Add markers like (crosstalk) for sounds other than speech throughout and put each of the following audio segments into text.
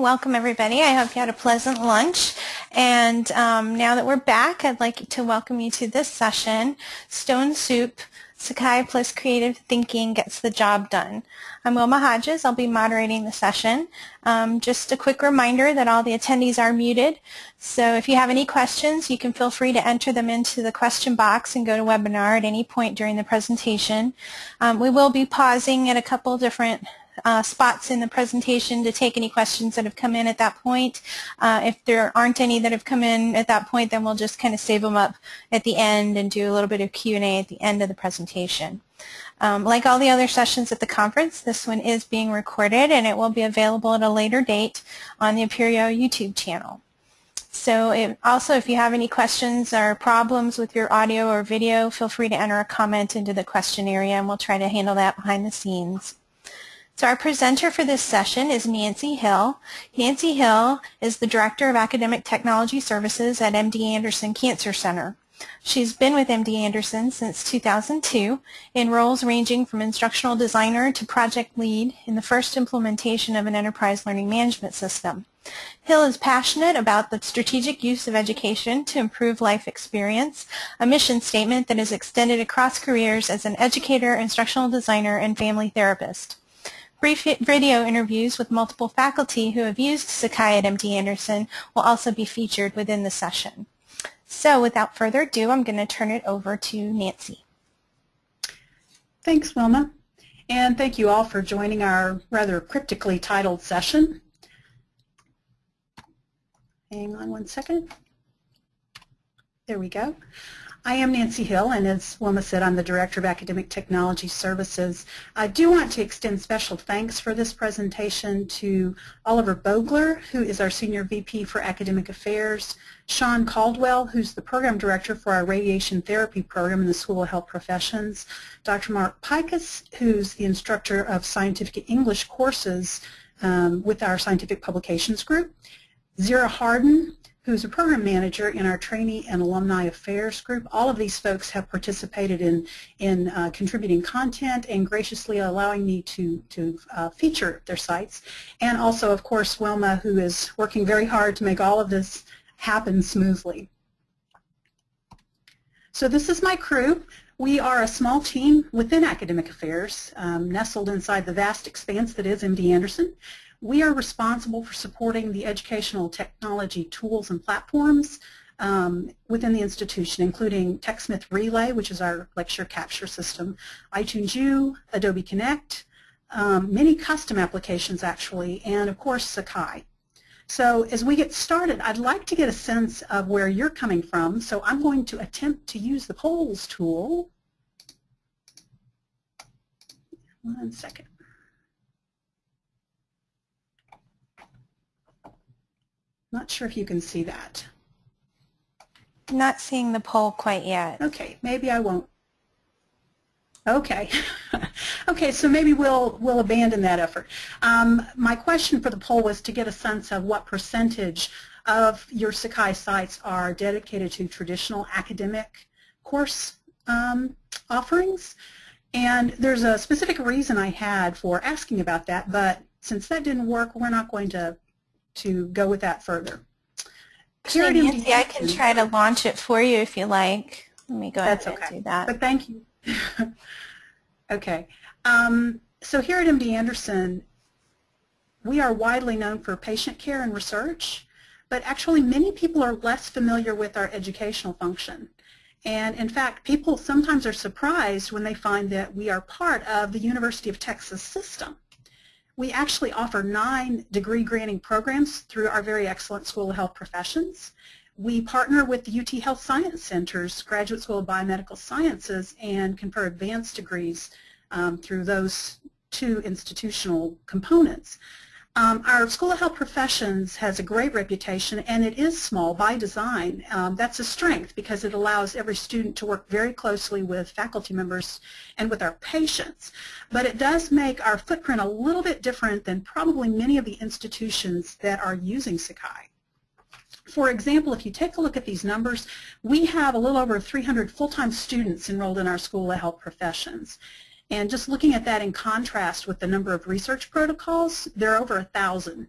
Welcome everybody. I hope you had a pleasant lunch. And um, now that we're back, I'd like to welcome you to this session, Stone Soup, Sakai plus Creative Thinking Gets the Job Done. I'm Wilma Hodges. I'll be moderating the session. Um, just a quick reminder that all the attendees are muted. So if you have any questions, you can feel free to enter them into the question box and GoToWebinar at any point during the presentation. Um, we will be pausing at a couple different uh, spots in the presentation to take any questions that have come in at that point. Uh, if there aren't any that have come in at that point, then we'll just kind of save them up at the end and do a little bit of Q&A at the end of the presentation. Um, like all the other sessions at the conference, this one is being recorded and it will be available at a later date on the Apereo YouTube channel. So also if you have any questions or problems with your audio or video, feel free to enter a comment into the question area and we'll try to handle that behind the scenes. So our presenter for this session is Nancy Hill. Nancy Hill is the Director of Academic Technology Services at MD Anderson Cancer Center. She's been with MD Anderson since 2002 in roles ranging from instructional designer to project lead in the first implementation of an enterprise learning management system. Hill is passionate about the strategic use of education to improve life experience, a mission statement that is extended across careers as an educator, instructional designer, and family therapist. Brief video interviews with multiple faculty who have used Sakai at MD Anderson will also be featured within the session. So without further ado, I'm going to turn it over to Nancy. Thanks, Wilma. And thank you all for joining our rather cryptically titled session. Hang on one second. There we go. I am Nancy Hill, and as Wilma said, I'm the Director of Academic Technology Services. I do want to extend special thanks for this presentation to Oliver Bogler, who is our Senior VP for Academic Affairs, Sean Caldwell, who's the Program Director for our Radiation Therapy Program in the School of Health Professions, Dr. Mark Pikus, who's the Instructor of Scientific English courses um, with our Scientific Publications Group, Zira Harden, who's a program manager in our trainee and alumni affairs group. All of these folks have participated in, in uh, contributing content and graciously allowing me to, to uh, feature their sites. And also, of course, Wilma, who is working very hard to make all of this happen smoothly. So this is my crew. We are a small team within academic affairs, um, nestled inside the vast expanse that is MD Anderson. We are responsible for supporting the educational technology tools and platforms um, within the institution, including TechSmith Relay, which is our lecture capture system, iTunes U, Adobe Connect, um, many custom applications actually, and of course Sakai. So as we get started, I'd like to get a sense of where you're coming from, so I'm going to attempt to use the polls tool. One second. Not sure if you can see that. Not seeing the poll quite yet. Okay, maybe I won't. Okay. (laughs) okay, so maybe we'll we'll abandon that effort. Um, my question for the poll was to get a sense of what percentage of your Sakai sites are dedicated to traditional academic course um, offerings. And there's a specific reason I had for asking about that, but since that didn't work, we're not going to to go with that further. Actually, Nancy, I can try to launch it for you if you like. Let me go That's ahead okay. and do that. But thank you. (laughs) okay. Um, so here at MD Anderson, we are widely known for patient care and research, but actually many people are less familiar with our educational function. And in fact, people sometimes are surprised when they find that we are part of the University of Texas system. We actually offer nine degree granting programs through our very excellent School of Health Professions. We partner with the UT Health Science Center's Graduate School of Biomedical Sciences and confer advanced degrees um, through those two institutional components. Um, our School of Health Professions has a great reputation and it is small by design. Um, that's a strength because it allows every student to work very closely with faculty members and with our patients. But it does make our footprint a little bit different than probably many of the institutions that are using Sakai. For example, if you take a look at these numbers, we have a little over 300 full-time students enrolled in our School of Health Professions. And just looking at that in contrast with the number of research protocols, there are over a thousand.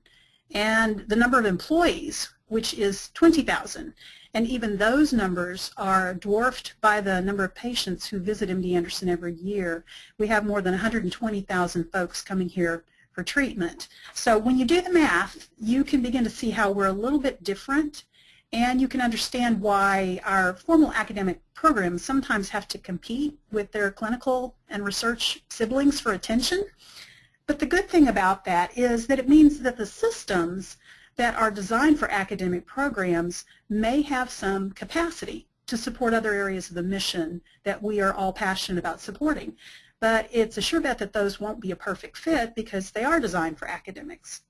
and the number of employees, which is 20,000. And even those numbers are dwarfed by the number of patients who visit MD Anderson every year. We have more than 120,000 folks coming here for treatment. So when you do the math, you can begin to see how we're a little bit different and you can understand why our formal academic programs sometimes have to compete with their clinical and research siblings for attention. But the good thing about that is that it means that the systems that are designed for academic programs may have some capacity to support other areas of the mission that we are all passionate about supporting. But it's a sure bet that those won't be a perfect fit because they are designed for academics.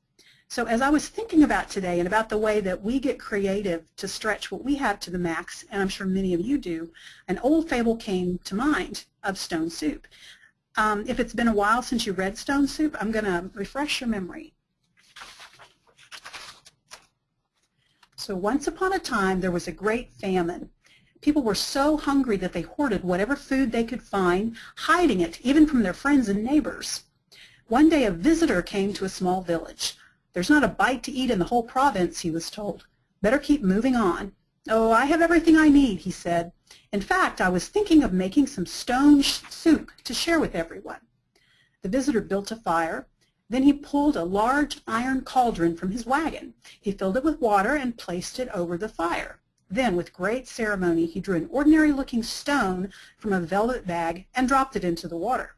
So as I was thinking about today and about the way that we get creative to stretch what we have to the max, and I'm sure many of you do, an old fable came to mind of stone soup. Um, if it's been a while since you read Stone Soup, I'm going to refresh your memory. So once upon a time, there was a great famine. People were so hungry that they hoarded whatever food they could find, hiding it even from their friends and neighbors. One day a visitor came to a small village. There's not a bite to eat in the whole province, he was told. Better keep moving on. Oh, I have everything I need, he said. In fact, I was thinking of making some stone soup to share with everyone. The visitor built a fire, then he pulled a large iron cauldron from his wagon. He filled it with water and placed it over the fire. Then, with great ceremony, he drew an ordinary-looking stone from a velvet bag and dropped it into the water.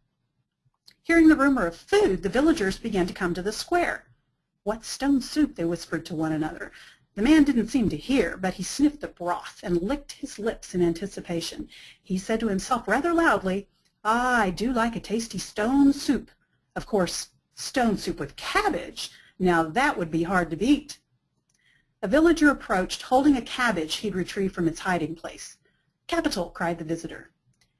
Hearing the rumor of food, the villagers began to come to the square. What stone soup, they whispered to one another. The man didn't seem to hear, but he sniffed the broth and licked his lips in anticipation. He said to himself rather loudly, ah, I do like a tasty stone soup. Of course, Stone soup with cabbage, now that would be hard to beat. A villager approached, holding a cabbage he'd retrieved from its hiding place. Capital, cried the visitor.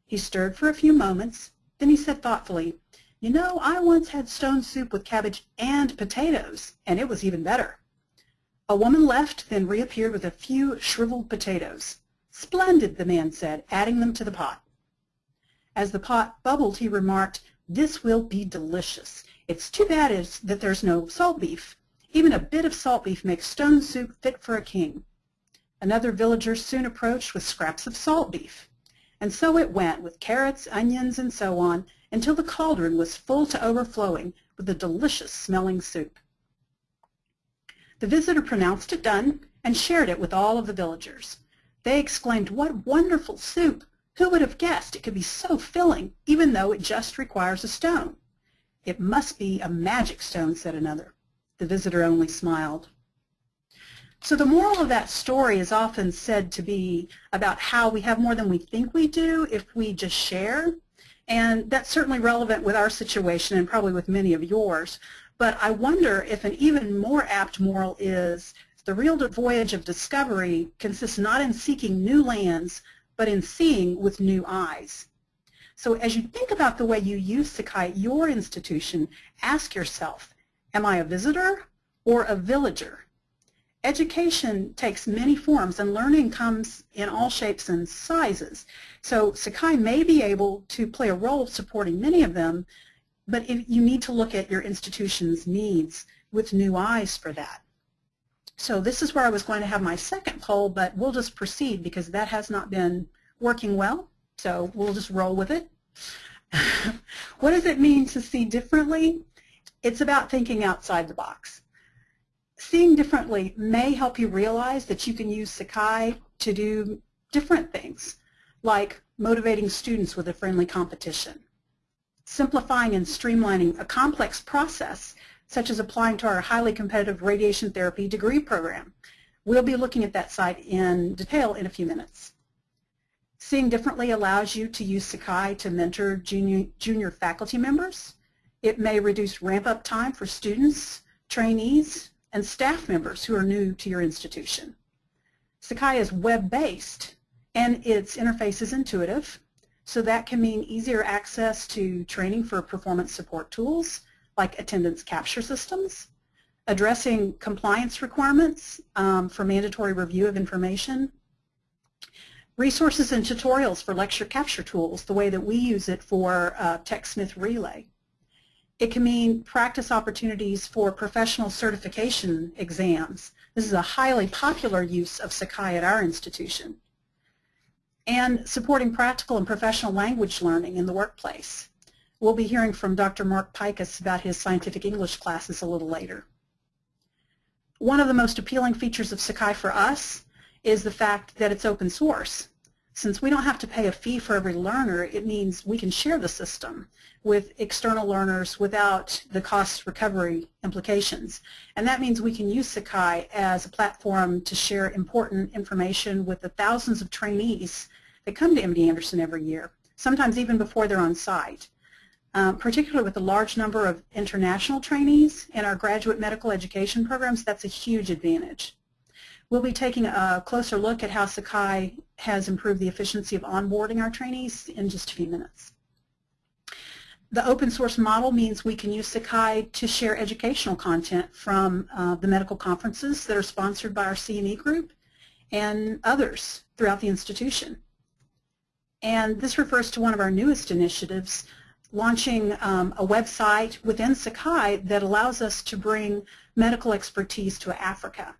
He stirred for a few moments, then he said thoughtfully, you know, I once had stone soup with cabbage and potatoes, and it was even better. A woman left, then reappeared with a few shriveled potatoes. Splendid, the man said, adding them to the pot. As the pot bubbled, he remarked, this will be delicious. It's too bad is that there's no salt beef. Even a bit of salt beef makes stone soup fit for a king. Another villager soon approached with scraps of salt beef. And so it went, with carrots, onions, and so on, until the cauldron was full to overflowing with the delicious smelling soup. The visitor pronounced it done and shared it with all of the villagers. They exclaimed, what wonderful soup! Who would have guessed it could be so filling, even though it just requires a stone? It must be a magic stone, said another. The visitor only smiled. So the moral of that story is often said to be about how we have more than we think we do if we just share. And that's certainly relevant with our situation and probably with many of yours. But I wonder if an even more apt moral is the real voyage of discovery consists not in seeking new lands, but in seeing with new eyes. So as you think about the way you use Sakai at your institution, ask yourself, am I a visitor or a villager? Education takes many forms and learning comes in all shapes and sizes. So Sakai may be able to play a role supporting many of them, but you need to look at your institution's needs with new eyes for that. So this is where I was going to have my second poll, but we'll just proceed because that has not been working well. So we'll just roll with it. (laughs) what does it mean to see differently? It's about thinking outside the box. Seeing differently may help you realize that you can use Sakai to do different things, like motivating students with a friendly competition, simplifying and streamlining a complex process, such as applying to our highly competitive radiation therapy degree program. We'll be looking at that site in detail in a few minutes. Seeing differently allows you to use Sakai to mentor junior, junior faculty members. It may reduce ramp-up time for students, trainees, and staff members who are new to your institution. Sakai is web-based, and its interface is intuitive, so that can mean easier access to training for performance support tools like attendance capture systems, addressing compliance requirements um, for mandatory review of information, resources and tutorials for lecture capture tools, the way that we use it for uh, TechSmith Relay. It can mean practice opportunities for professional certification exams. This is a highly popular use of Sakai at our institution. And supporting practical and professional language learning in the workplace. We'll be hearing from Dr. Mark Pikus about his scientific English classes a little later. One of the most appealing features of Sakai for us is the fact that it's open source. Since we don't have to pay a fee for every learner, it means we can share the system with external learners without the cost recovery implications. And that means we can use Sakai as a platform to share important information with the thousands of trainees that come to MD Anderson every year, sometimes even before they're on site. Um, particularly with the large number of international trainees in our graduate medical education programs, that's a huge advantage. We'll be taking a closer look at how Sakai has improved the efficiency of onboarding our trainees in just a few minutes. The open source model means we can use Sakai to share educational content from uh, the medical conferences that are sponsored by our CME group and others throughout the institution. And this refers to one of our newest initiatives, launching um, a website within Sakai that allows us to bring medical expertise to Africa.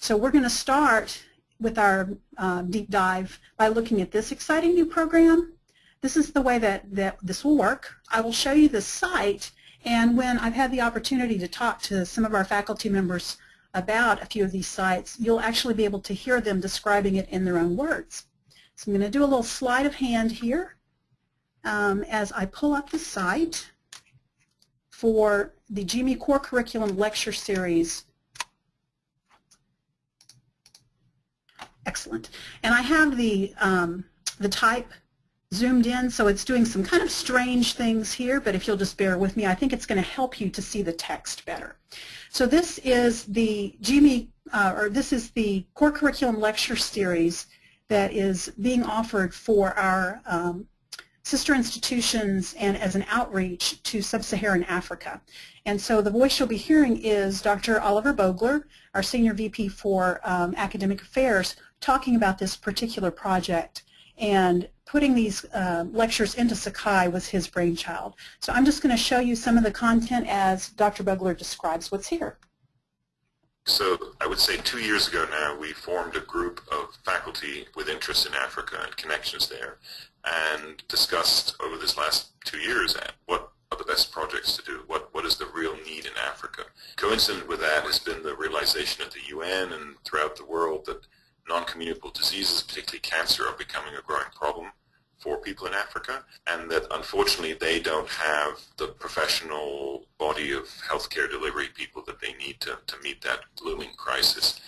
So we're going to start with our uh, deep dive by looking at this exciting new program. This is the way that, that this will work. I will show you the site, and when I've had the opportunity to talk to some of our faculty members about a few of these sites, you'll actually be able to hear them describing it in their own words. So I'm going to do a little sleight of hand here um, as I pull up the site for the GME Core Curriculum Lecture Series. Excellent. And I have the, um, the type zoomed in, so it's doing some kind of strange things here, but if you'll just bear with me, I think it's going to help you to see the text better. So this is the GME, uh, or this is the Core Curriculum Lecture Series that is being offered for our um, sister institutions and as an outreach to sub-Saharan Africa. And so the voice you'll be hearing is Dr. Oliver Bogler, our Senior VP for um, Academic Affairs, talking about this particular project. And putting these uh, lectures into Sakai was his brainchild. So I'm just going to show you some of the content as Dr. Bogler describes what's here. So I would say two years ago now, we formed a group of faculty with interest in Africa and connections there and discussed over this last two years what are the best projects to do, what, what is the real need in Africa. Coincident with that has been the realization at the UN and throughout the world that non-communicable diseases, particularly cancer, are becoming a growing problem for people in Africa, and that unfortunately they don't have the professional body of healthcare delivery people that they need to, to meet that looming crisis.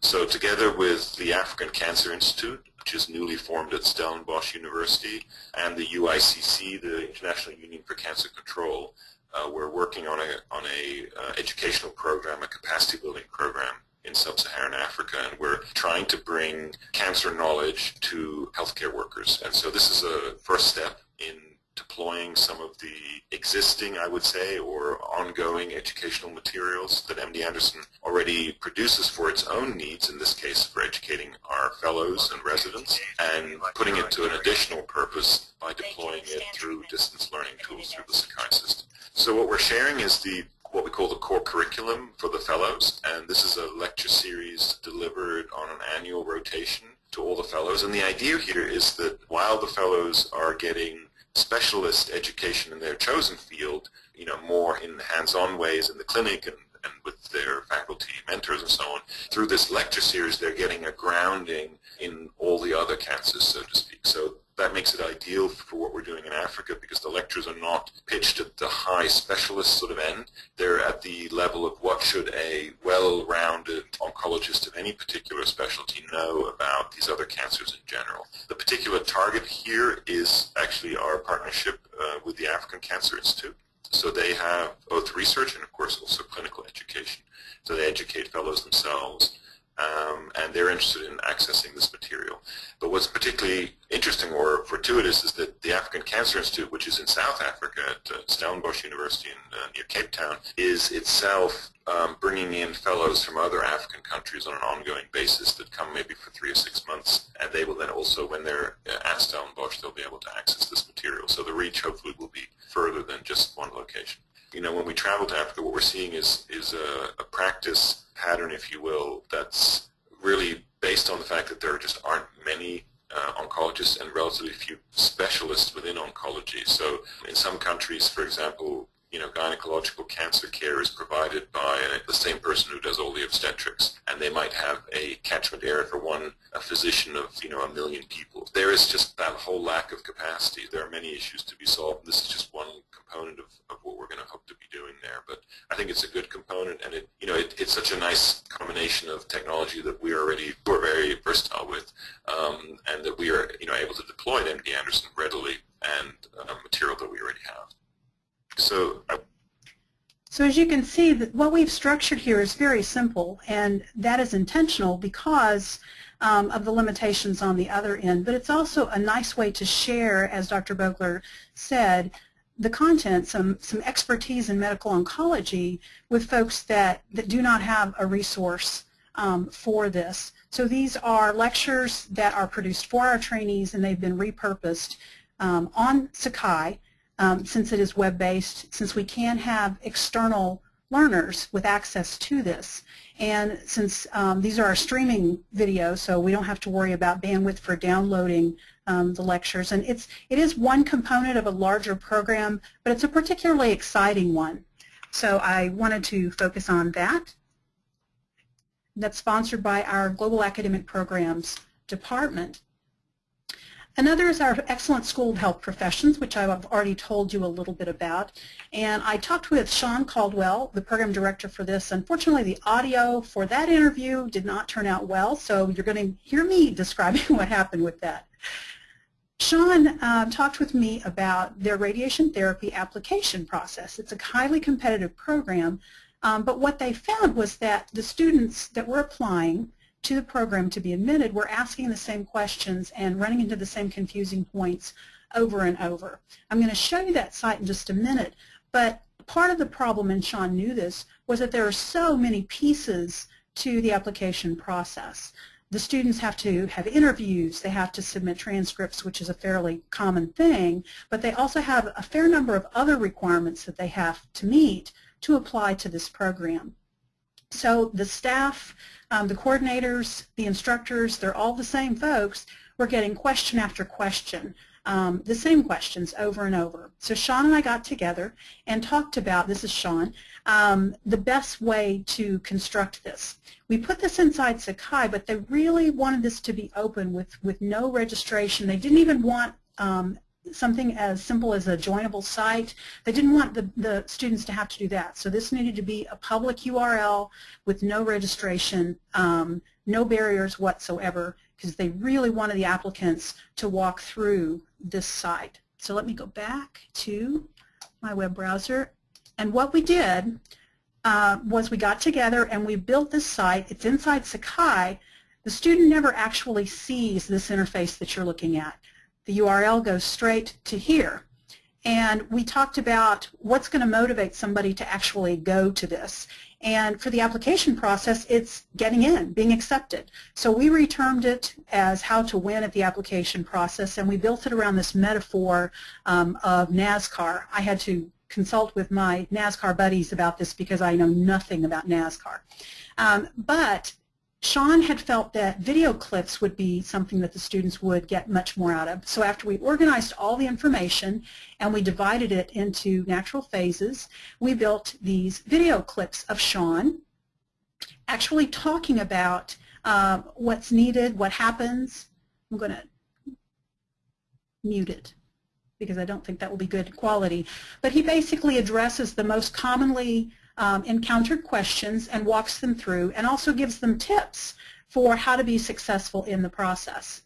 So together with the African Cancer Institute, which is newly formed at Stellenbosch University, and the UICC, the International Union for Cancer Control, uh, we're working on a, on a uh, educational program, a capacity building program in sub-Saharan Africa, and we're trying to bring cancer knowledge to healthcare workers. And so this is a first step in deploying some of the existing, I would say, or ongoing educational materials that MD Anderson already produces for its own needs, in this case for educating our fellows and residents, and putting it to an additional purpose by deploying it through distance learning tools through the Sakai system. So what we're sharing is the what we call the core curriculum for the fellows, and this is a lecture series delivered on an annual rotation to all the fellows. And the idea here is that while the fellows are getting specialist education in their chosen field, you know, more in hands-on ways in the clinic and, and with their faculty mentors and so on. Through this lecture series, they're getting a grounding in all the other cancers, so to speak. So that makes it ideal for what we're doing in Africa because the lectures are not pitched at the high specialist sort of end. They're at the level of what should a well-rounded oncologist of any particular specialty know about these other cancers in general. The particular target here is actually our partnership uh, with the African Cancer Institute. So they have both research and, of course, also clinical education. So they educate fellows themselves um, and they're interested in accessing this material. But what's particularly interesting or fortuitous is that the African Cancer Institute, which is in South Africa at uh, Stellenbosch University in, uh, near Cape Town, is itself um, bringing in fellows from other African countries on an ongoing basis that come maybe for three or six months, and they will then also, when they're uh, at Stellenbosch, they'll be able to access this material. So the reach hopefully will be further than just one location. You know, when we travel to Africa, what we're seeing is, is a, a practice pattern, if you will, that's really based on the fact that there just aren't many uh, oncologists and relatively few specialists within oncology. So in some countries, for example, you know, gynecological cancer care is provided by the same person who does all the obstetrics, and they might have a catchment area for one a physician of, you know, a million people. There is just that whole lack of capacity. There are many issues to be solved. This is just one component of, of what we're going to hope to be doing there. But I think it's a good component, and it, you know, it, it's such a nice combination of technology that we already we're very versatile with, um, and that we are, you know, able to deploy at MD Anderson readily and uh, material that we already have. So, so as you can see, what we've structured here is very simple, and that is intentional because um, of the limitations on the other end. But it's also a nice way to share, as Dr. Bogler said, the content, some, some expertise in medical oncology with folks that, that do not have a resource um, for this. So these are lectures that are produced for our trainees and they've been repurposed um, on Sakai um, since it is web-based, since we can have external learners with access to this. And since um, these are our streaming videos, so we don't have to worry about bandwidth for downloading um, the lectures. And it's, it is one component of a larger program, but it's a particularly exciting one. So I wanted to focus on that. That's sponsored by our Global Academic Programs Department. Another is our excellent school health professions, which I've already told you a little bit about. And I talked with Sean Caldwell, the program director for this. Unfortunately, the audio for that interview did not turn out well, so you're going to hear me (laughs) describing what happened with that. Sean uh, talked with me about their radiation therapy application process. It's a highly competitive program, um, but what they found was that the students that were applying to the program to be admitted, we're asking the same questions and running into the same confusing points over and over. I'm going to show you that site in just a minute, but part of the problem, and Sean knew this, was that there are so many pieces to the application process. The students have to have interviews, they have to submit transcripts, which is a fairly common thing, but they also have a fair number of other requirements that they have to meet to apply to this program. So the staff um, the coordinators, the instructors, they're all the same folks. We're getting question after question, um, the same questions over and over. So Sean and I got together and talked about, this is Sean, um, the best way to construct this. We put this inside Sakai, but they really wanted this to be open with, with no registration. They didn't even want um, something as simple as a joinable site. They didn't want the, the students to have to do that. So this needed to be a public URL with no registration, um, no barriers whatsoever, because they really wanted the applicants to walk through this site. So let me go back to my web browser. And what we did uh, was we got together and we built this site. It's inside Sakai. The student never actually sees this interface that you're looking at the URL goes straight to here. And we talked about what's going to motivate somebody to actually go to this. And for the application process, it's getting in, being accepted. So we retermed it as how to win at the application process, and we built it around this metaphor um, of NASCAR. I had to consult with my NASCAR buddies about this because I know nothing about NASCAR. Um, but Sean had felt that video clips would be something that the students would get much more out of. So after we organized all the information and we divided it into natural phases, we built these video clips of Sean actually talking about uh, what's needed, what happens. I'm going to mute it because I don't think that will be good quality. But he basically addresses the most commonly um, encountered questions and walks them through and also gives them tips for how to be successful in the process.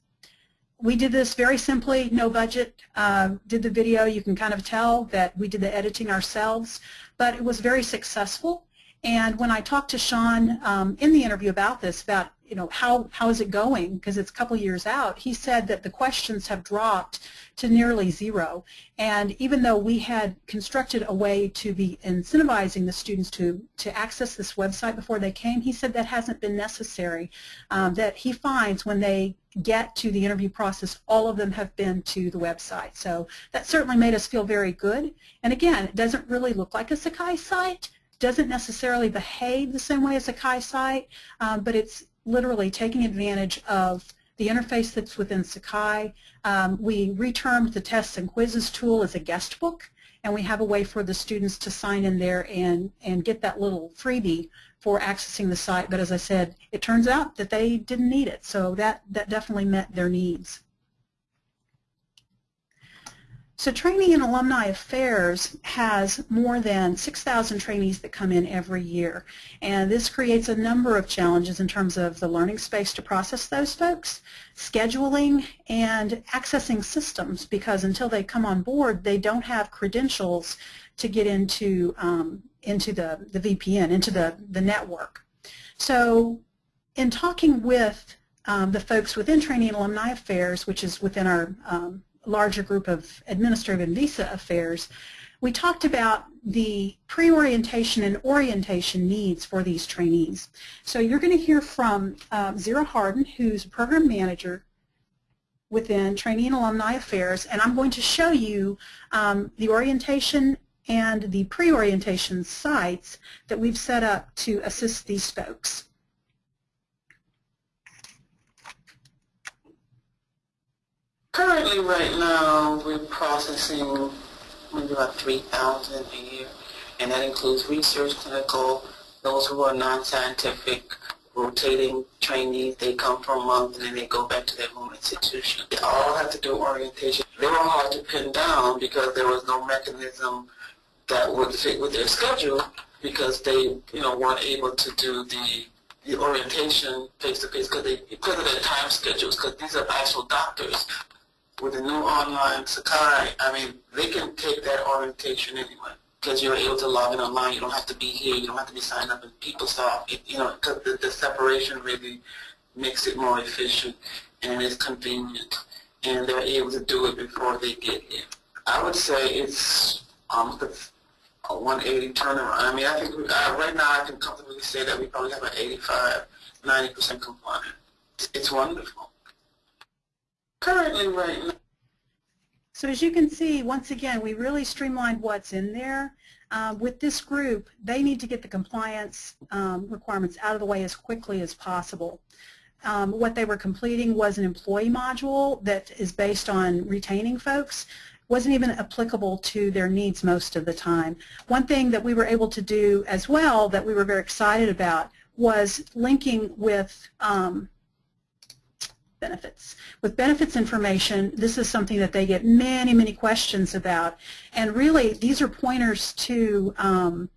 We did this very simply, no budget, uh, did the video. You can kind of tell that we did the editing ourselves, but it was very successful. And when I talked to Sean um, in the interview about this, about you know how how is it going because it's a couple years out, he said that the questions have dropped to nearly zero. And even though we had constructed a way to be incentivizing the students to, to access this website before they came, he said that hasn't been necessary, um, that he finds when they get to the interview process, all of them have been to the website. So that certainly made us feel very good. And again, it doesn't really look like a Sakai site, doesn't necessarily behave the same way as a Sakai site, um, but it's literally taking advantage of the interface that's within Sakai. Um, we retermed the tests and quizzes tool as a guest book, and we have a way for the students to sign in there and, and get that little freebie for accessing the site. But as I said, it turns out that they didn't need it, so that, that definitely met their needs. So Training and Alumni Affairs has more than 6,000 trainees that come in every year. And this creates a number of challenges in terms of the learning space to process those folks, scheduling, and accessing systems because until they come on board, they don't have credentials to get into, um, into the, the VPN, into the, the network. So in talking with um, the folks within Training and Alumni Affairs, which is within our um, larger group of administrative and visa affairs, we talked about the pre-orientation and orientation needs for these trainees. So you're going to hear from um, Zira Harden, who's a program manager within Training and Alumni Affairs, and I'm going to show you um, the orientation and the pre-orientation sites that we've set up to assist these folks. Currently, right now, we're processing maybe about 3,000 a year, and that includes research, clinical, those who are non-scientific, rotating trainees. They come for a month and then they go back to their home institution. They all have to do orientation. They were hard to pin down because there was no mechanism that would fit with their schedule because they, you know, weren't able to do the the orientation face to face because they because of their time schedules because these are actual doctors with the new online Sakai, I mean, they can take that orientation anyway because you're able to log in online. You don't have to be here. You don't have to be signed up in PeopleSoft. You know, because the, the separation really makes it more efficient and it's convenient. And they're able to do it before they get here. I would say it's almost a 180 turnaround. I mean, I think we, uh, right now I can comfortably say that we probably have an 85, 90% compliant. It's wonderful currently right now. So as you can see, once again, we really streamlined what's in there. Uh, with this group, they need to get the compliance um, requirements out of the way as quickly as possible. Um, what they were completing was an employee module that is based on retaining folks wasn't even applicable to their needs most of the time. One thing that we were able to do as well that we were very excited about was linking with um, benefits. With benefits information, this is something that they get many, many questions about. And really, these are pointers to um,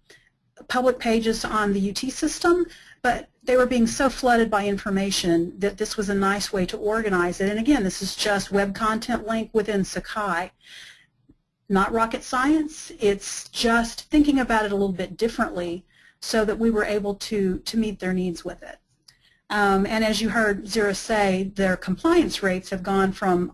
public pages on the UT system, but they were being so flooded by information that this was a nice way to organize it. And again, this is just web content link within Sakai. Not rocket science, it's just thinking about it a little bit differently so that we were able to, to meet their needs with it. Um, and as you heard Zira say, their compliance rates have gone from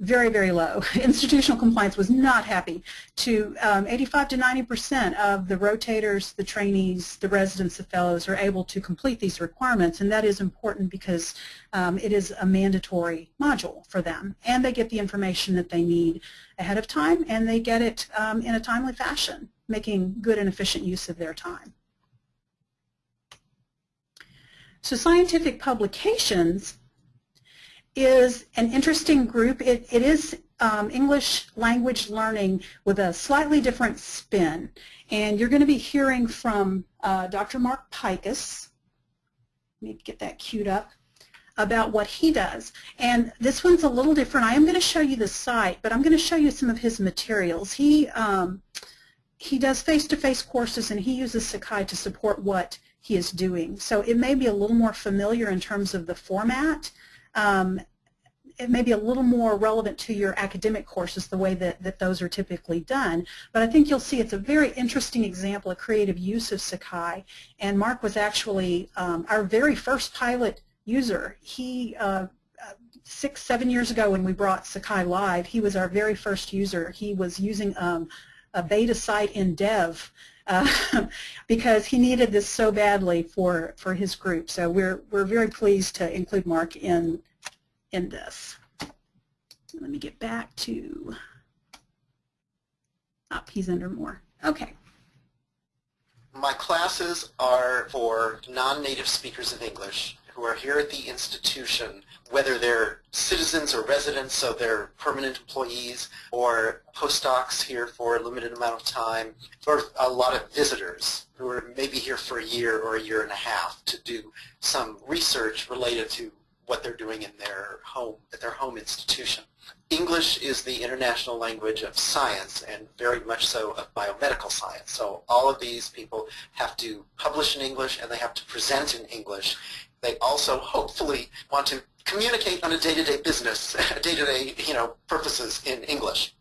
very, very low. (laughs) Institutional compliance was not happy to um, 85 to 90 percent of the rotators, the trainees, the residents, the fellows are able to complete these requirements, and that is important because um, it is a mandatory module for them, and they get the information that they need ahead of time, and they get it um, in a timely fashion, making good and efficient use of their time. So scientific publications is an interesting group. It, it is um, English language learning with a slightly different spin. And you're going to be hearing from uh, Dr. Mark Pikus. Let me get that queued up about what he does. And this one's a little different. I am going to show you the site, but I'm going to show you some of his materials. He um, he does face-to-face -face courses, and he uses Sakai to support what he is doing. So it may be a little more familiar in terms of the format. Um, it may be a little more relevant to your academic courses the way that, that those are typically done. But I think you'll see it's a very interesting example of creative use of Sakai. And Mark was actually um, our very first pilot user. He uh, six, seven years ago when we brought Sakai live, he was our very first user. He was using um, a beta site in dev uh, (laughs) because he needed this so badly for, for his group. So we're, we're very pleased to include Mark in in this. Let me get back to, up, he's under more. Okay. My classes are for non-native speakers of English who are here at the institution, whether they're citizens or residents, so they're permanent employees, or postdocs here for a limited amount of time, or a lot of visitors who are maybe here for a year or a year and a half to do some research related to what they're doing in their home, at their home institution. English is the international language of science and very much so of biomedical science. So all of these people have to publish in English and they have to present in English. They also hopefully want to communicate on a day-to-day business, (laughs) day-to-day you know, purposes in English.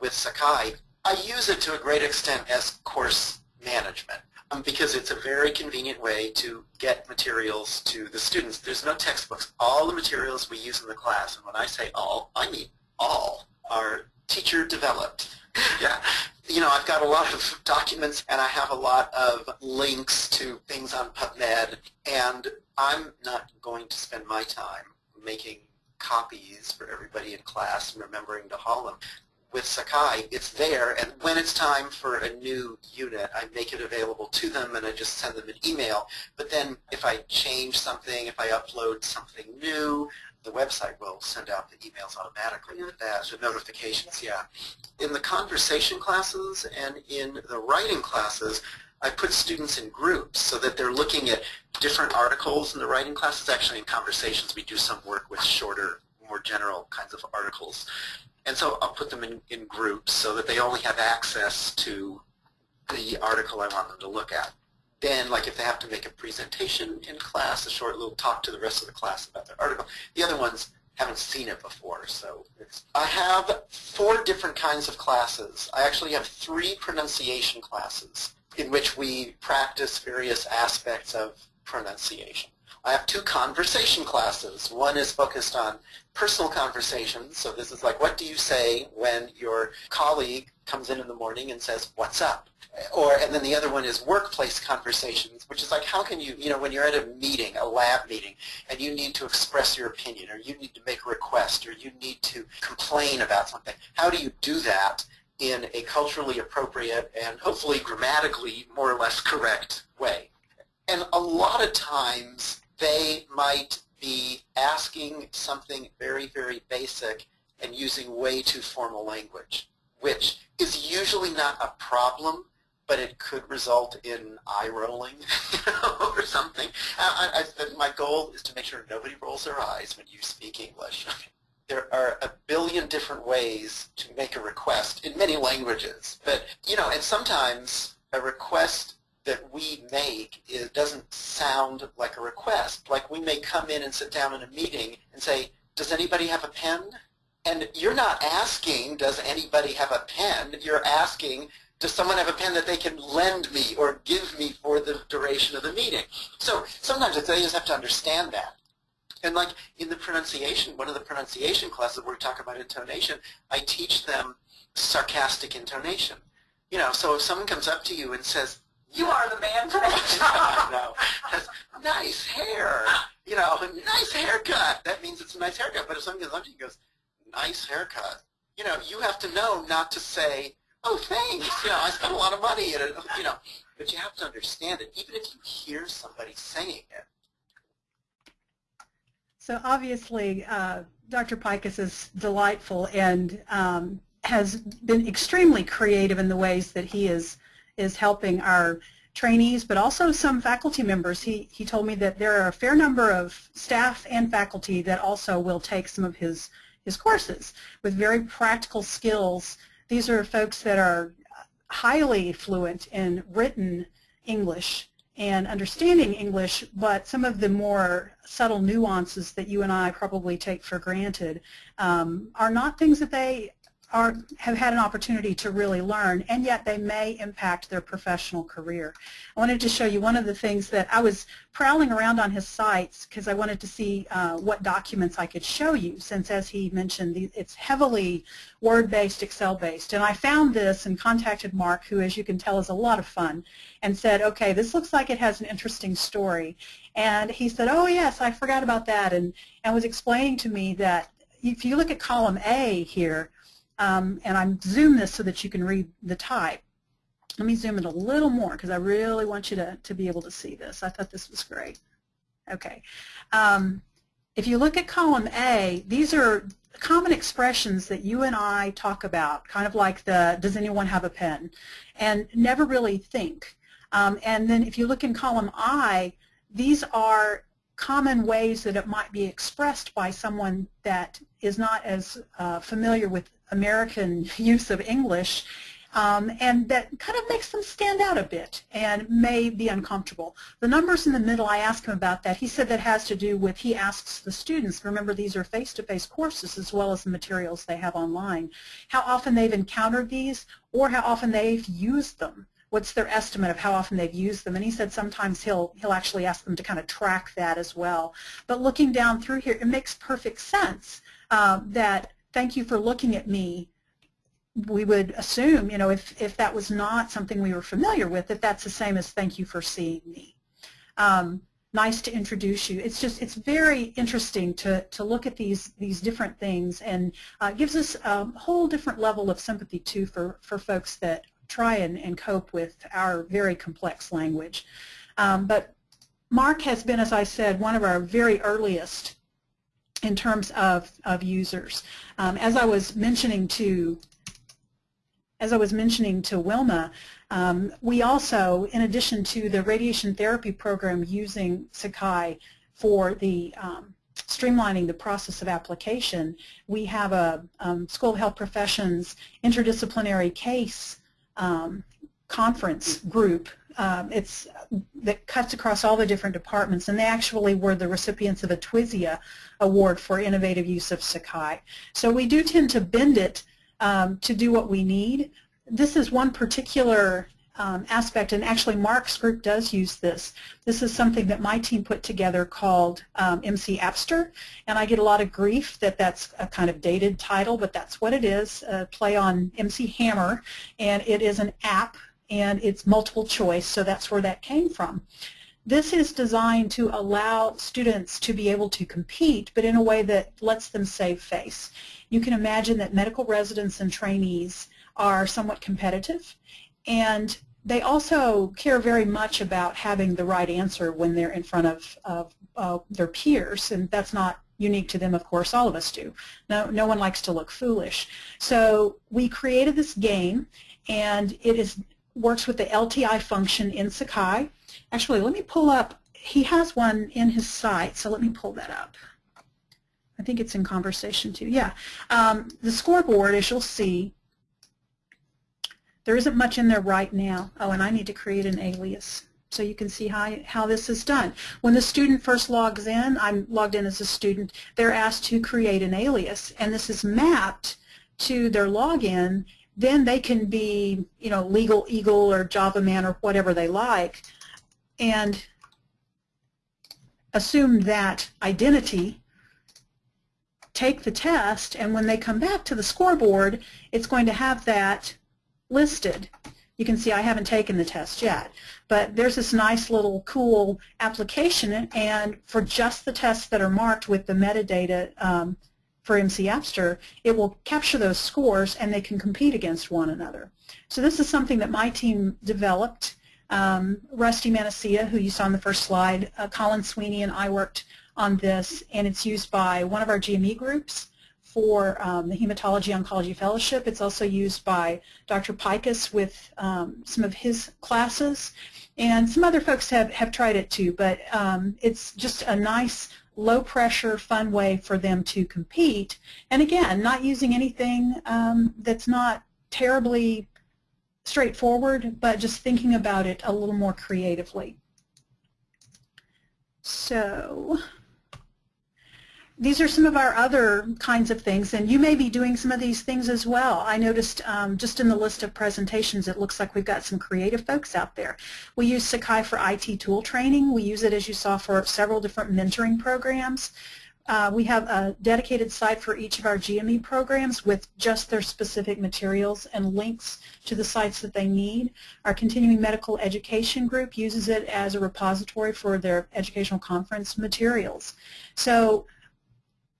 With Sakai, I use it to a great extent as course management um, because it's a very convenient way to get materials to the students. There's no textbooks. All the materials we use in the class, and when I say all, I mean all, are teacher developed. (laughs) yeah. You know, I've got a lot of documents and I have a lot of links to things on PubMed and I'm not going to spend my time making copies for everybody in class and remembering to haul them with Sakai, it's there, and when it's time for a new unit, I make it available to them, and I just send them an email. But then if I change something, if I upload something new, the website will send out the emails automatically with that, the notifications, yeah. In the conversation classes and in the writing classes, I put students in groups so that they're looking at different articles in the writing classes. Actually, in conversations, we do some work with shorter, more general kinds of articles. And so I'll put them in, in groups so that they only have access to the article I want them to look at. Then, like if they have to make a presentation in class, a short little talk to the rest of the class about their article, the other ones haven't seen it before. So I have four different kinds of classes. I actually have three pronunciation classes in which we practice various aspects of pronunciation. I have two conversation classes. One is focused on personal conversations. So this is like, what do you say when your colleague comes in in the morning and says, what's up? Or, and then the other one is workplace conversations, which is like, how can you, you know, when you're at a meeting, a lab meeting, and you need to express your opinion, or you need to make a request, or you need to complain about something, how do you do that in a culturally appropriate and hopefully grammatically more or less correct way? And a lot of times they might be asking something very, very basic and using way too formal language, which is usually not a problem, but it could result in eye rolling (laughs) or something. I, I, my goal is to make sure nobody rolls their eyes when you speak English. (laughs) there are a billion different ways to make a request in many languages, but you know, and sometimes a request that we make is, doesn't sound like a request. Like we may come in and sit down in a meeting and say, does anybody have a pen? And you're not asking, does anybody have a pen? You're asking, does someone have a pen that they can lend me or give me for the duration of the meeting? So sometimes they just have to understand that. And like in the pronunciation, one of the pronunciation classes where we talk about intonation, I teach them sarcastic intonation. You know, so if someone comes up to you and says, you are the man for that (laughs) job. no, nice hair. You know, nice haircut. That means it's a nice haircut. But if someone comes up to you and goes, nice haircut, you know, you have to know not to say, oh, thanks. You know, I spent a lot of money. And, you know, but you have to understand it, even if you hear somebody saying it. So obviously, uh, Dr. Pikus is delightful and um, has been extremely creative in the ways that he is is helping our trainees, but also some faculty members. He, he told me that there are a fair number of staff and faculty that also will take some of his, his courses with very practical skills. These are folks that are highly fluent in written English and understanding English, but some of the more subtle nuances that you and I probably take for granted um, are not things that they are have had an opportunity to really learn, and yet they may impact their professional career. I wanted to show you one of the things that I was prowling around on his sites because I wanted to see uh, what documents I could show you, since as he mentioned, it's heavily Word-based, Excel-based. And I found this and contacted Mark, who as you can tell is a lot of fun, and said, okay, this looks like it has an interesting story. And he said, oh yes, I forgot about that, and, and was explaining to me that if you look at column A here, um, and I'm zoom this so that you can read the type. Let me zoom it a little more because I really want you to, to be able to see this. I thought this was great. Okay. Um, if you look at column A, these are common expressions that you and I talk about, kind of like the, does anyone have a pen, and never really think. Um, and then if you look in column I, these are common ways that it might be expressed by someone that is not as uh, familiar with American use of English um, and that kind of makes them stand out a bit and may be uncomfortable. The numbers in the middle, I asked him about that. He said that has to do with, he asks the students, remember these are face-to-face -face courses as well as the materials they have online, how often they've encountered these or how often they've used them what's their estimate of how often they've used them. And he said sometimes he'll, he'll actually ask them to kind of track that as well. But looking down through here, it makes perfect sense um, that thank you for looking at me we would assume, you know, if, if that was not something we were familiar with, that that's the same as thank you for seeing me. Um, nice to introduce you. It's just, it's very interesting to, to look at these, these different things and uh, gives us a whole different level of sympathy too for, for folks that try and, and cope with our very complex language. Um, but Mark has been, as I said, one of our very earliest in terms of, of users. Um, as I was mentioning to as I was mentioning to Wilma, um, we also, in addition to the radiation therapy program using Sakai for the um, streamlining the process of application, we have a um, School of Health Professions interdisciplinary case um, conference group. Um, it's that cuts across all the different departments, and they actually were the recipients of a TWSIA award for innovative use of Sakai. So we do tend to bend it um, to do what we need. This is one particular um, aspect, and actually Mark's group does use this. This is something that my team put together called um, MC Appster, and I get a lot of grief that that's a kind of dated title, but that's what it is, a play on MC Hammer, and it is an app, and it's multiple choice, so that's where that came from. This is designed to allow students to be able to compete, but in a way that lets them save face. You can imagine that medical residents and trainees are somewhat competitive, and they also care very much about having the right answer when they're in front of, of uh, their peers, and that's not unique to them, of course, all of us do. No, no one likes to look foolish. So we created this game, and it is works with the LTI function in Sakai. Actually, let me pull up, he has one in his site, so let me pull that up. I think it's in conversation too. Yeah. Um, the scoreboard, as you'll see, there isn't much in there right now. Oh, and I need to create an alias so you can see how, how this is done. When the student first logs in, I'm logged in as a student, they're asked to create an alias, and this is mapped to their login. Then they can be, you know, Legal Eagle or Java Man or whatever they like, and assume that identity take the test, and when they come back to the scoreboard, it's going to have that listed. You can see I haven't taken the test yet, but there's this nice little cool application, and for just the tests that are marked with the metadata um, for MC Appster, it will capture those scores and they can compete against one another. So this is something that my team developed. Um, Rusty Manacia, who you saw on the first slide, uh, Colin Sweeney and I worked on this, and it's used by one of our GME groups for um, the Hematology Oncology Fellowship. It's also used by Dr. Pikus with um, some of his classes, and some other folks have, have tried it too, but um, it's just a nice low-pressure, fun way for them to compete. And again, not using anything um, that's not terribly straightforward, but just thinking about it a little more creatively. So these are some of our other kinds of things, and you may be doing some of these things as well. I noticed um, just in the list of presentations, it looks like we've got some creative folks out there. We use Sakai for IT tool training. We use it, as you saw, for several different mentoring programs. Uh, we have a dedicated site for each of our GME programs with just their specific materials and links to the sites that they need. Our continuing medical education group uses it as a repository for their educational conference materials. So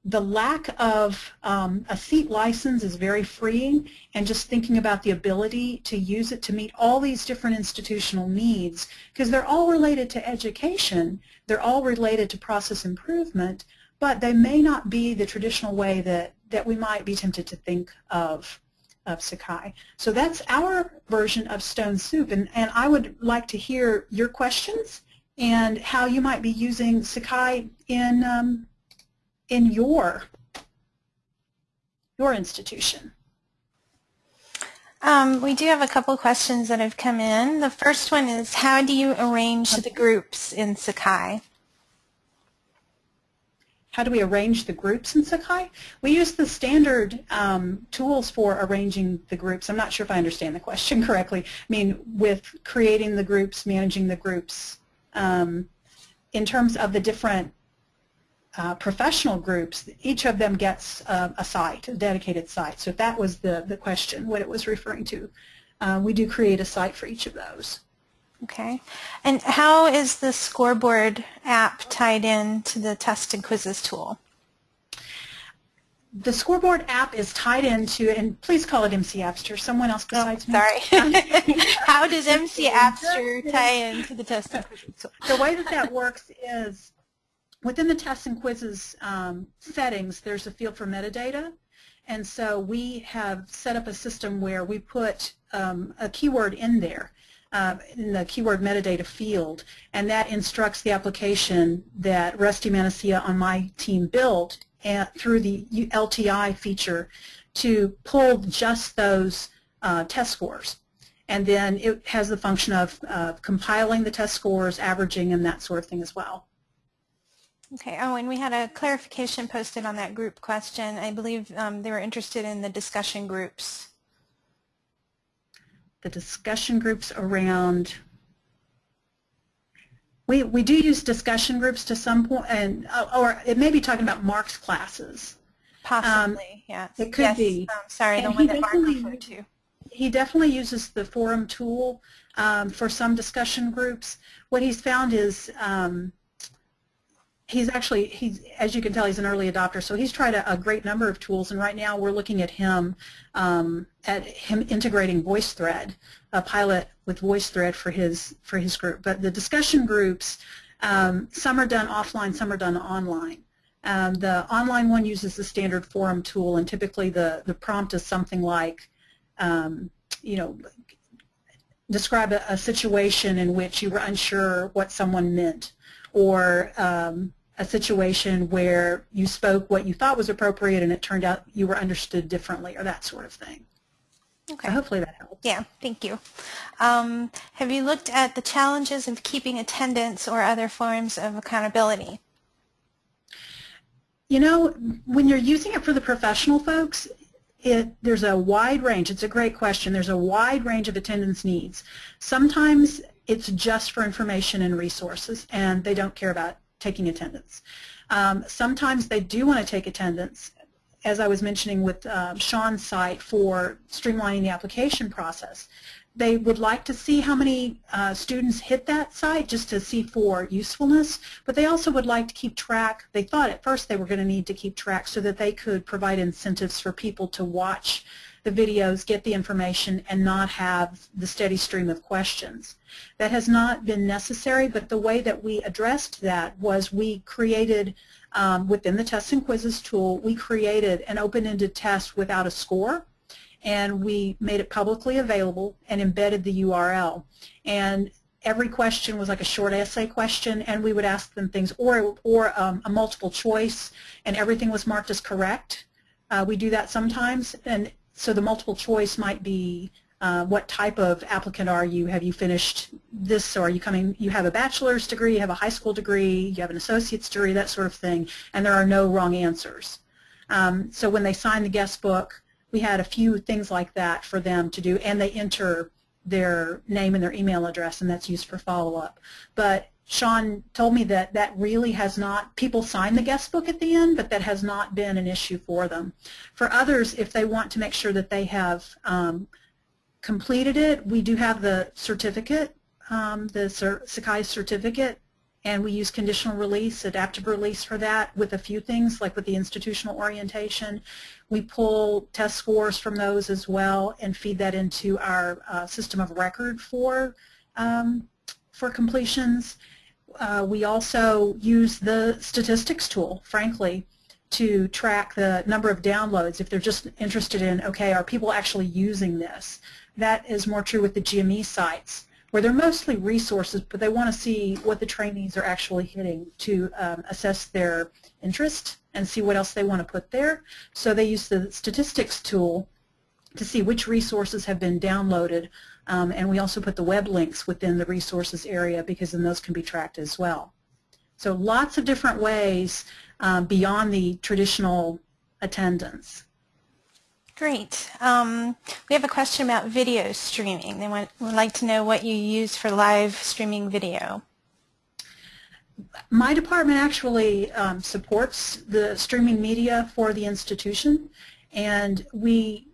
the lack of um, a seat license is very freeing and just thinking about the ability to use it to meet all these different institutional needs because they're all related to education, they're all related to process improvement, but they may not be the traditional way that, that we might be tempted to think of of Sakai. So that's our version of Stone Soup, and, and I would like to hear your questions and how you might be using Sakai in, um, in your, your institution. Um, we do have a couple questions that have come in. The first one is, how do you arrange the groups in Sakai? How do we arrange the groups in Sakai? We use the standard um, tools for arranging the groups. I'm not sure if I understand the question (laughs) correctly. I mean, with creating the groups, managing the groups, um, in terms of the different uh, professional groups, each of them gets uh, a site, a dedicated site. So if that was the, the question, what it was referring to, uh, we do create a site for each of those. Okay. And how is the scoreboard app tied in to the test and quizzes tool? The scoreboard app is tied into, and please call it MC Appster, someone else besides oh, me. Sorry. (laughs) how does MC Appster (laughs) tie into the test and quizzes tool? The way that that works is within the tests and quizzes um, settings, there's a field for metadata. And so we have set up a system where we put um, a keyword in there uh, in the keyword metadata field, and that instructs the application that Rusty Manacia on my team built at, through the LTI feature to pull just those uh, test scores. And then it has the function of uh, compiling the test scores, averaging, and that sort of thing as well. Okay. Oh, and we had a clarification posted on that group question. I believe um, they were interested in the discussion groups the discussion groups around we, we do use discussion groups to some point, and uh, or it may be talking about Mark's classes. Possibly, um, yes. It could yes, be. Um, sorry, and the one that Mark referred to. He definitely uses the forum tool um, for some discussion groups. What he's found is um, he's actually, he's, as you can tell, he's an early adopter, so he's tried a, a great number of tools, and right now we're looking at him, um, at him integrating VoiceThread, a pilot with VoiceThread for his, for his group. But the discussion groups, um, some are done offline, some are done online. Um, the online one uses the standard forum tool, and typically the, the prompt is something like, um, you know, describe a, a situation in which you were unsure what someone meant or um, a situation where you spoke what you thought was appropriate and it turned out you were understood differently or that sort of thing. Okay. So hopefully that helps. Yeah, thank you. Um, have you looked at the challenges of keeping attendance or other forms of accountability? You know, when you're using it for the professional folks, it, there's a wide range. It's a great question. There's a wide range of attendance needs. Sometimes it's just for information and resources, and they don't care about taking attendance. Um, sometimes they do want to take attendance, as I was mentioning with uh, Sean's site for streamlining the application process. They would like to see how many uh, students hit that site just to see for usefulness, but they also would like to keep track. They thought at first they were going to need to keep track so that they could provide incentives for people to watch the videos, get the information, and not have the steady stream of questions. That has not been necessary, but the way that we addressed that was we created, um, within the tests and quizzes tool, we created an open-ended test without a score, and we made it publicly available and embedded the URL. And every question was like a short essay question, and we would ask them things, or, or um, a multiple choice, and everything was marked as correct. Uh, we do that sometimes, and so the multiple choice might be uh, what type of applicant are you? Have you finished this or are you coming, you have a bachelor's degree, you have a high school degree, you have an associate's degree, that sort of thing, and there are no wrong answers. Um, so when they sign the guest book, we had a few things like that for them to do, and they enter their name and their email address, and that's used for follow-up. But Sean told me that that really has not, people sign the guest book at the end, but that has not been an issue for them. For others, if they want to make sure that they have um, completed it, we do have the certificate, um, the Sakai certificate and we use conditional release, adaptive release for that with a few things like with the institutional orientation. We pull test scores from those as well and feed that into our uh, system of record for, um, for completions. Uh, we also use the statistics tool, frankly, to track the number of downloads if they're just interested in, okay, are people actually using this? That is more true with the GME sites where they're mostly resources, but they want to see what the trainees are actually hitting to um, assess their interest and see what else they want to put there. So they use the statistics tool to see which resources have been downloaded, um, and we also put the web links within the resources area because then those can be tracked as well. So lots of different ways um, beyond the traditional attendance. Great. Um, we have a question about video streaming. They want, would like to know what you use for live streaming video. My department actually um, supports the streaming media for the institution, and we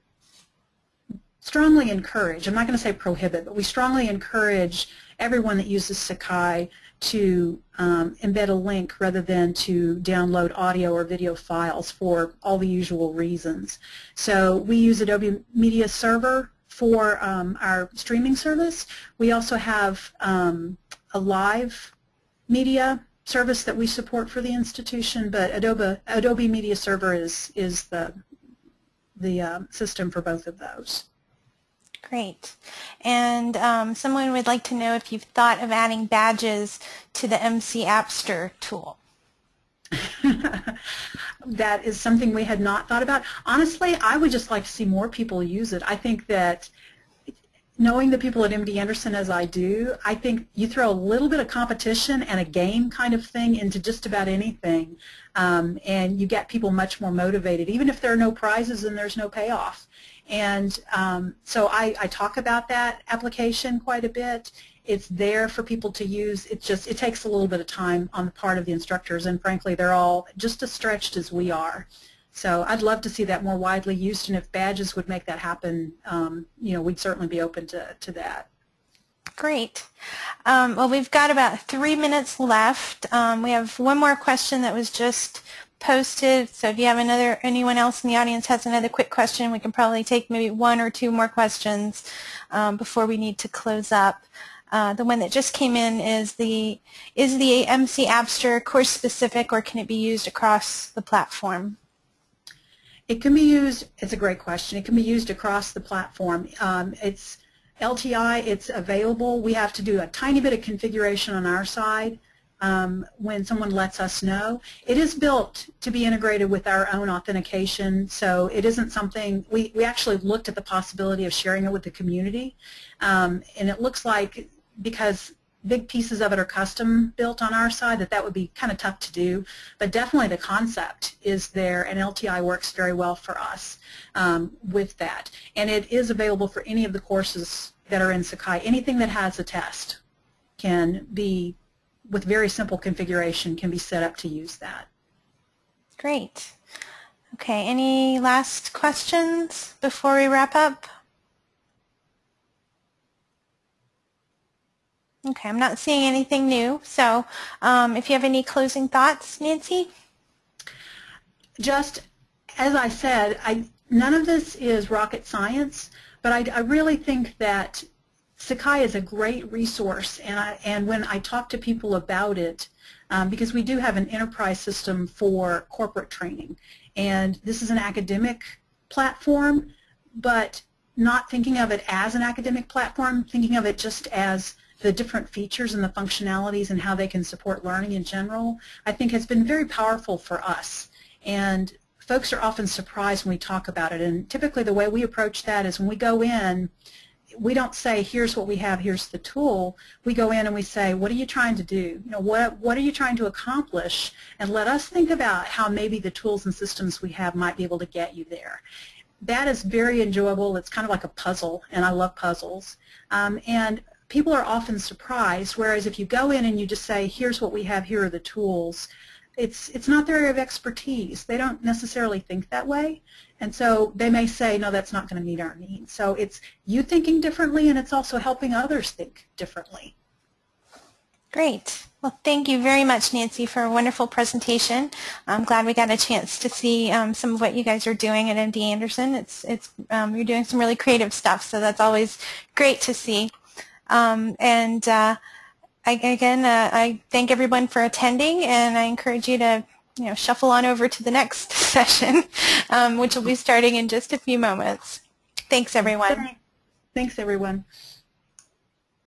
strongly encourage, I'm not going to say prohibit, but we strongly encourage everyone that uses Sakai to um, embed a link rather than to download audio or video files for all the usual reasons. So we use Adobe Media Server for um, our streaming service. We also have um, a live media service that we support for the institution, but Adobe, Adobe Media Server is, is the, the uh, system for both of those. Great. And um, someone would like to know if you've thought of adding badges to the MC Appster tool. (laughs) that is something we had not thought about. Honestly, I would just like to see more people use it. I think that knowing the people at MD Anderson as I do, I think you throw a little bit of competition and a game kind of thing into just about anything, um, and you get people much more motivated, even if there are no prizes and there's no payoff. And um, so I, I talk about that application quite a bit. It's there for people to use. It just it takes a little bit of time on the part of the instructors, and frankly, they're all just as stretched as we are. So I'd love to see that more widely used, and if badges would make that happen, um, you know, we'd certainly be open to, to that. Great. Um, well, we've got about three minutes left. Um, we have one more question that was just posted. So if you have another, anyone else in the audience has another quick question, we can probably take maybe one or two more questions um, before we need to close up. Uh, the one that just came in is the is the MC Appster course specific or can it be used across the platform? It can be used. It's a great question. It can be used across the platform. Um, it's LTI. It's available. We have to do a tiny bit of configuration on our side um, when someone lets us know. It is built to be integrated with our own authentication, so it isn't something, we, we actually looked at the possibility of sharing it with the community, um, and it looks like because big pieces of it are custom built on our side that that would be kind of tough to do, but definitely the concept is there and LTI works very well for us um, with that. And it is available for any of the courses that are in Sakai. Anything that has a test can be with very simple configuration can be set up to use that. Great. Okay, any last questions before we wrap up? Okay, I'm not seeing anything new. So um, if you have any closing thoughts, Nancy? Just as I said, I, none of this is rocket science, but I, I really think that Sakai is a great resource, and, I, and when I talk to people about it, um, because we do have an enterprise system for corporate training, and this is an academic platform, but not thinking of it as an academic platform, thinking of it just as the different features and the functionalities and how they can support learning in general, I think has been very powerful for us. And folks are often surprised when we talk about it. And typically the way we approach that is when we go in, we don't say, here's what we have, here's the tool. We go in and we say, what are you trying to do? You know, what, what are you trying to accomplish? And let us think about how maybe the tools and systems we have might be able to get you there. That is very enjoyable. It's kind of like a puzzle, and I love puzzles. Um, and people are often surprised, whereas if you go in and you just say, here's what we have, here are the tools, it's, it's not their area of expertise. They don't necessarily think that way. And so they may say, no, that's not going to meet our needs. So it's you thinking differently and it's also helping others think differently. Great. Well, thank you very much, Nancy, for a wonderful presentation. I'm glad we got a chance to see um, some of what you guys are doing at MD Anderson. It's, it's, um, you're doing some really creative stuff, so that's always great to see. Um, and uh, I, again, uh, I thank everyone for attending, and I encourage you to you know, shuffle on over to the next (laughs) session, um, which will be starting in just a few moments. Thanks, everyone. Thanks, everyone.